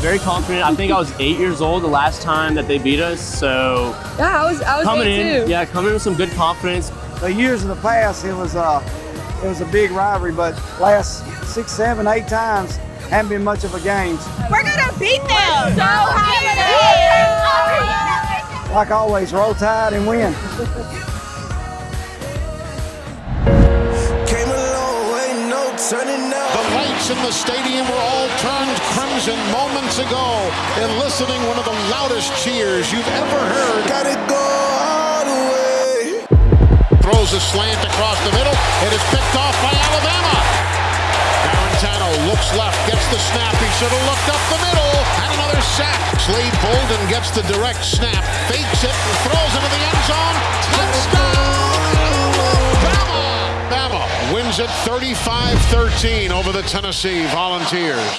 very confident. I think I was eight years old the last time that they beat us. So Yeah, I was I was coming eight in, too. yeah, coming in with some good confidence. The years in the past, it was uh, it was a big rivalry, but last six, seven, eight times haven't been much of a game. We're gonna beat them. So happy. Like always, roll tide and win. Came a long way, no turning now. The lights in the stadium were all moments ago, eliciting one of the loudest cheers you've ever heard. Gotta go all the way. Throws a slant across the middle. It is picked off by Alabama. Guarantano looks left, gets the snap. He should have looked up the middle. And another sack. Slade Bolden gets the direct snap, fakes it, and throws into the end zone. Touchdown! Bama! Bama wins it 35-13 over the Tennessee Volunteers.